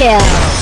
kill.